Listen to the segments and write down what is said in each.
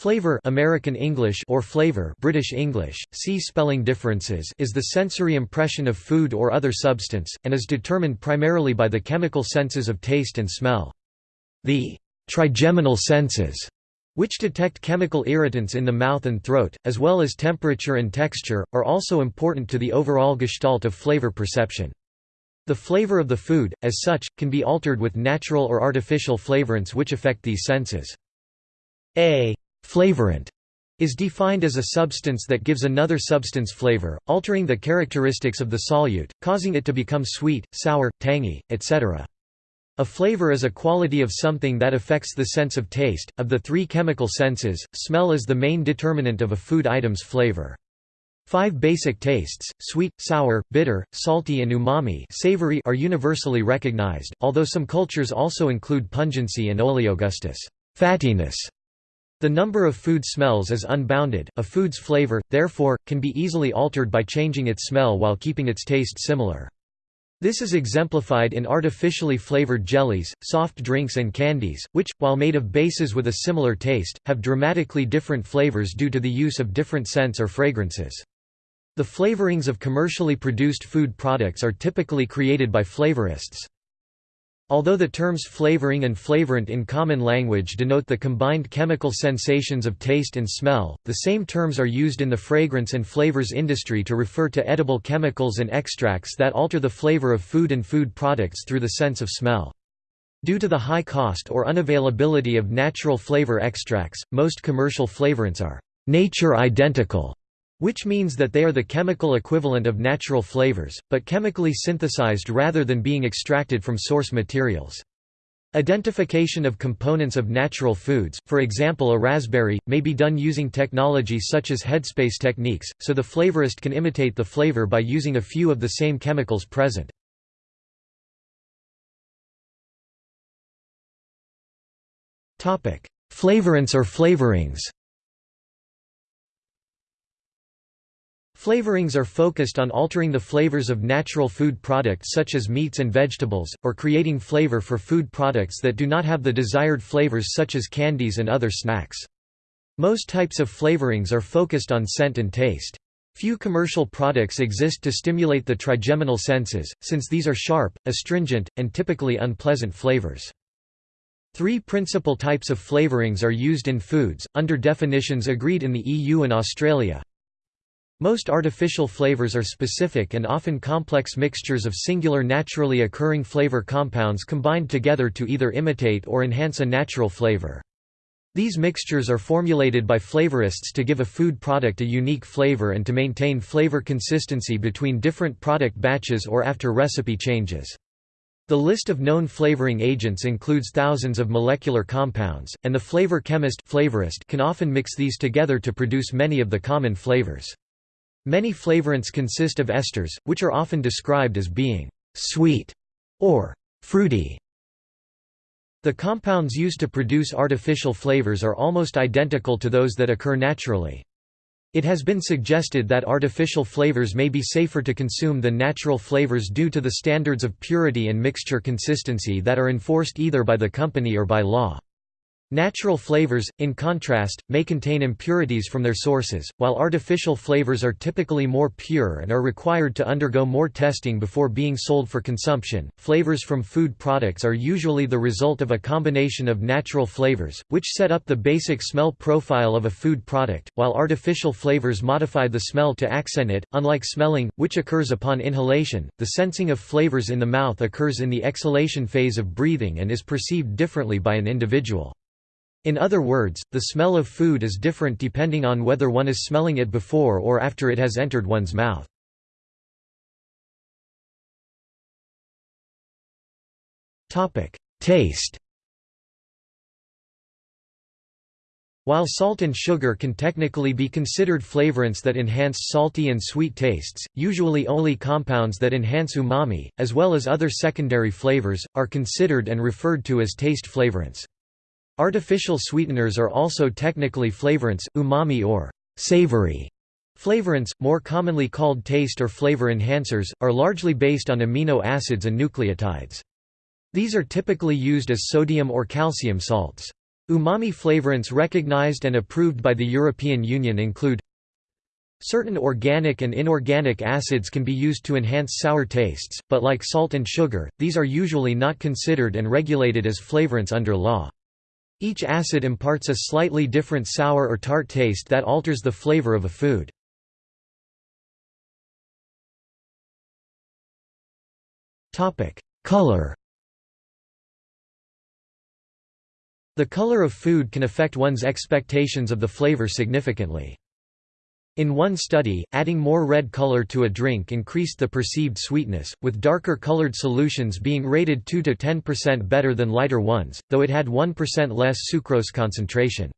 Flavor American English or flavor British English, see spelling differences is the sensory impression of food or other substance, and is determined primarily by the chemical senses of taste and smell. The trigeminal senses, which detect chemical irritants in the mouth and throat, as well as temperature and texture, are also important to the overall gestalt of flavor perception. The flavor of the food, as such, can be altered with natural or artificial flavorants which affect these senses. A Flavorant is defined as a substance that gives another substance flavor, altering the characteristics of the solute, causing it to become sweet, sour, tangy, etc. A flavor is a quality of something that affects the sense of taste. Of the three chemical senses, smell is the main determinant of a food item's flavor. Five basic tastes, sweet, sour, bitter, salty and umami savory are universally recognized, although some cultures also include pungency and oleogustus fattiness. The number of food smells is unbounded, a food's flavor, therefore, can be easily altered by changing its smell while keeping its taste similar. This is exemplified in artificially flavored jellies, soft drinks and candies, which, while made of bases with a similar taste, have dramatically different flavors due to the use of different scents or fragrances. The flavorings of commercially produced food products are typically created by flavorists. Although the terms flavoring and flavorant in common language denote the combined chemical sensations of taste and smell, the same terms are used in the fragrance and flavors industry to refer to edible chemicals and extracts that alter the flavor of food and food products through the sense of smell. Due to the high cost or unavailability of natural flavor extracts, most commercial flavorants are nature identical which means that they are the chemical equivalent of natural flavors, but chemically synthesized rather than being extracted from source materials. Identification of components of natural foods, for example a raspberry, may be done using technology such as headspace techniques, so the flavorist can imitate the flavor by using a few of the same chemicals present. Flavorants or flavorings Flavorings are focused on altering the flavors of natural food products such as meats and vegetables, or creating flavor for food products that do not have the desired flavors such as candies and other snacks. Most types of flavorings are focused on scent and taste. Few commercial products exist to stimulate the trigeminal senses, since these are sharp, astringent, and typically unpleasant flavors. Three principal types of flavorings are used in foods, under definitions agreed in the EU and Australia. Most artificial flavors are specific and often complex mixtures of singular naturally occurring flavor compounds combined together to either imitate or enhance a natural flavor. These mixtures are formulated by flavorists to give a food product a unique flavor and to maintain flavor consistency between different product batches or after recipe changes. The list of known flavoring agents includes thousands of molecular compounds, and the flavor chemist flavorist can often mix these together to produce many of the common flavors. Many flavorants consist of esters, which are often described as being «sweet» or «fruity». The compounds used to produce artificial flavors are almost identical to those that occur naturally. It has been suggested that artificial flavors may be safer to consume than natural flavors due to the standards of purity and mixture consistency that are enforced either by the company or by law. Natural flavors, in contrast, may contain impurities from their sources, while artificial flavors are typically more pure and are required to undergo more testing before being sold for consumption. Flavors from food products are usually the result of a combination of natural flavors, which set up the basic smell profile of a food product, while artificial flavors modify the smell to accent it. Unlike smelling, which occurs upon inhalation, the sensing of flavors in the mouth occurs in the exhalation phase of breathing and is perceived differently by an individual. In other words, the smell of food is different depending on whether one is smelling it before or after it has entered one's mouth. Taste While salt and sugar can technically be considered flavorants that enhance salty and sweet tastes, usually only compounds that enhance umami, as well as other secondary flavors, are considered and referred to as taste flavorants. Artificial sweeteners are also technically flavorants, umami or savory. Flavorants, more commonly called taste or flavor enhancers, are largely based on amino acids and nucleotides. These are typically used as sodium or calcium salts. Umami flavorants recognized and approved by the European Union include Certain organic and inorganic acids can be used to enhance sour tastes, but like salt and sugar, these are usually not considered and regulated as flavorants under law. Each acid imparts a slightly different sour or tart taste that alters the flavor of a food. Color The color of food can affect one's expectations of the flavor significantly. In one study, adding more red color to a drink increased the perceived sweetness, with darker colored solutions being rated 2 to 10% better than lighter ones, though it had 1% less sucrose concentration.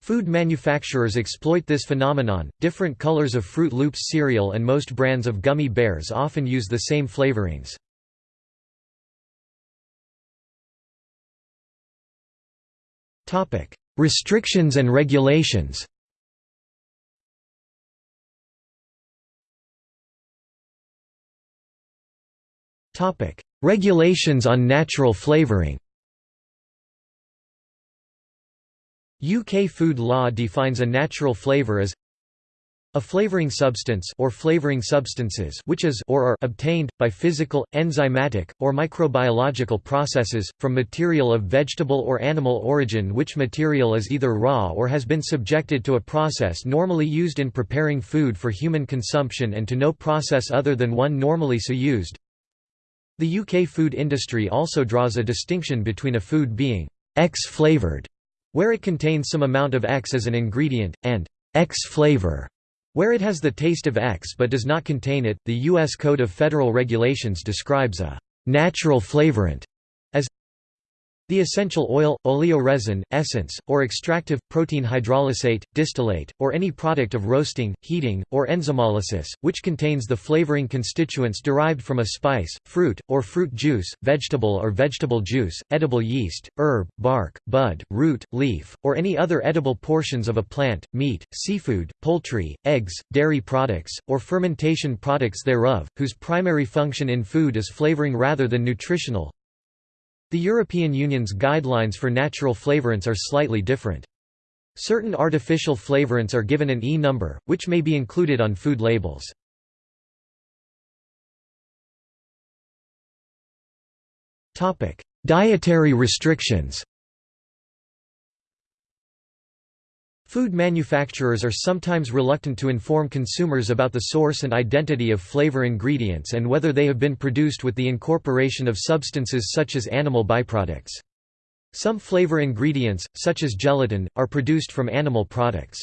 Food manufacturers exploit this phenomenon. Different colors of Froot Loops cereal and most brands of gummy bears often use the same flavorings. Topic: Restrictions and regulations. Regulations on natural flavoring UK food law defines a natural flavor as a flavoring substance or flavoring substances which is or are obtained by physical, enzymatic, or microbiological processes from material of vegetable or animal origin which material is either raw or has been subjected to a process normally used in preparing food for human consumption and to no process other than one normally so used. The UK food industry also draws a distinction between a food being X-flavored, where it contains some amount of X as an ingredient, and X-flavor, where it has the taste of X but does not contain it. The U.S. Code of Federal Regulations describes a natural flavorant the essential oil, oleoresin, essence, or extractive, protein hydrolysate, distillate, or any product of roasting, heating, or enzymolysis, which contains the flavoring constituents derived from a spice, fruit, or fruit juice, vegetable or vegetable juice, edible yeast, herb, bark, bud, root, leaf, or any other edible portions of a plant, meat, seafood, poultry, eggs, dairy products, or fermentation products thereof, whose primary function in food is flavoring rather than nutritional, the European Union's guidelines for natural flavorants are slightly different. Certain artificial flavorants are given an E number, which may be included on food labels. Dietary restrictions Food manufacturers are sometimes reluctant to inform consumers about the source and identity of flavor ingredients and whether they have been produced with the incorporation of substances such as animal byproducts. Some flavor ingredients, such as gelatin, are produced from animal products.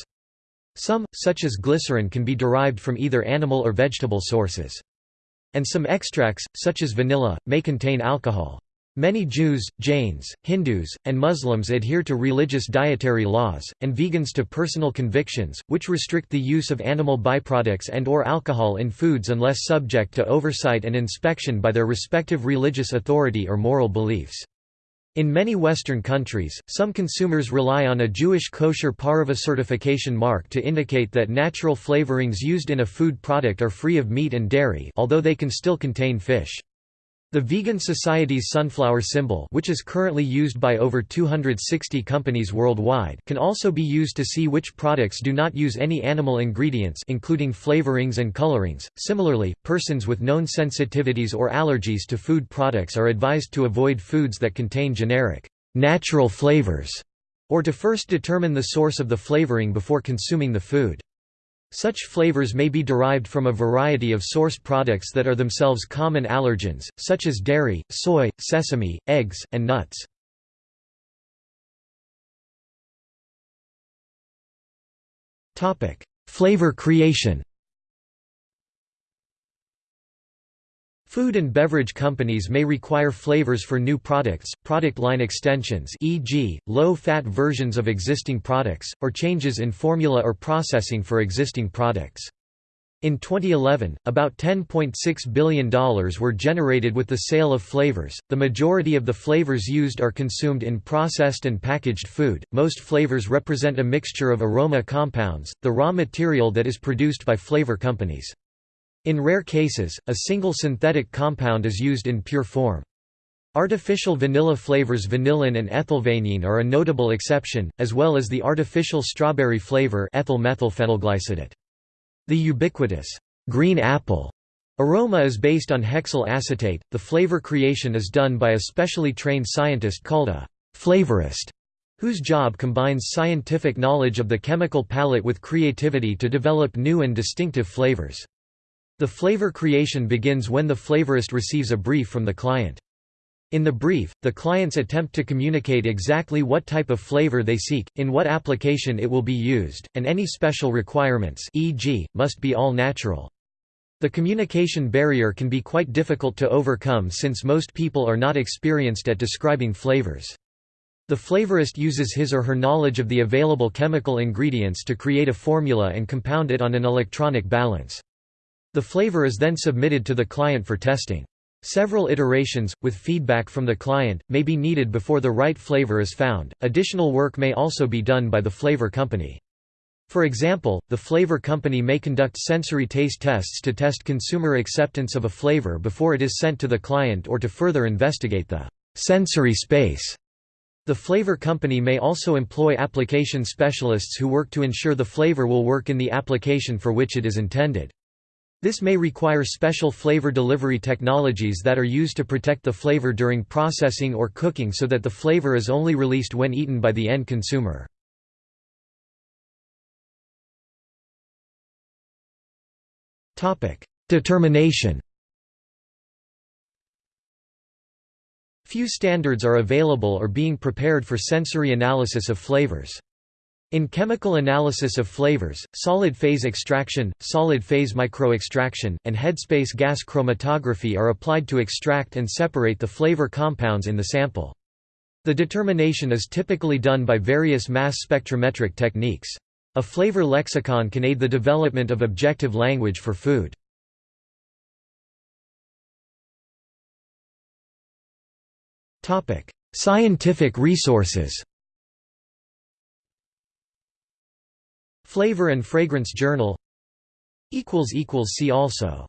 Some, such as glycerin can be derived from either animal or vegetable sources. And some extracts, such as vanilla, may contain alcohol. Many Jews, Jains, Hindus, and Muslims adhere to religious dietary laws, and vegans to personal convictions, which restrict the use of animal byproducts and or alcohol in foods unless subject to oversight and inspection by their respective religious authority or moral beliefs. In many Western countries, some consumers rely on a Jewish kosher pareve certification mark to indicate that natural flavorings used in a food product are free of meat and dairy although they can still contain fish. The Vegan Society's sunflower symbol which is currently used by over 260 companies worldwide can also be used to see which products do not use any animal ingredients including flavorings and colorings. Similarly, persons with known sensitivities or allergies to food products are advised to avoid foods that contain generic, natural flavors, or to first determine the source of the flavoring before consuming the food. Such flavors may be derived from a variety of source products that are themselves common allergens, such as dairy, soy, sesame, eggs, and nuts. Flavor creation Food and beverage companies may require flavors for new products, product line extensions e.g., low-fat versions of existing products, or changes in formula or processing for existing products. In 2011, about $10.6 billion were generated with the sale of flavors. The majority of the flavors used are consumed in processed and packaged food. Most flavors represent a mixture of aroma compounds, the raw material that is produced by flavor companies. In rare cases, a single synthetic compound is used in pure form. Artificial vanilla flavors vanillin and ethylvanillin are a notable exception, as well as the artificial strawberry flavor ethyl-methylphenylglycidate. The ubiquitous green apple aroma is based on hexyl acetate. The flavor creation is done by a specially trained scientist called a flavorist, whose job combines scientific knowledge of the chemical palette with creativity to develop new and distinctive flavors. The flavor creation begins when the flavorist receives a brief from the client. In the brief, the clients attempt to communicate exactly what type of flavor they seek, in what application it will be used, and any special requirements e.g., must be all natural. The communication barrier can be quite difficult to overcome since most people are not experienced at describing flavors. The flavorist uses his or her knowledge of the available chemical ingredients to create a formula and compound it on an electronic balance. The flavor is then submitted to the client for testing. Several iterations, with feedback from the client, may be needed before the right flavor is found. Additional work may also be done by the flavor company. For example, the flavor company may conduct sensory taste tests to test consumer acceptance of a flavor before it is sent to the client or to further investigate the sensory space. The flavor company may also employ application specialists who work to ensure the flavor will work in the application for which it is intended. This may require special flavor delivery technologies that are used to protect the flavor during processing or cooking so that the flavor is only released when eaten by the end consumer. Determination Few standards are available or being prepared for sensory analysis of flavors. In chemical analysis of flavors, solid phase extraction, solid phase microextraction, and headspace gas chromatography are applied to extract and separate the flavor compounds in the sample. The determination is typically done by various mass spectrometric techniques. A flavor lexicon can aid the development of objective language for food. Scientific resources Flavor and Fragrance Journal. See also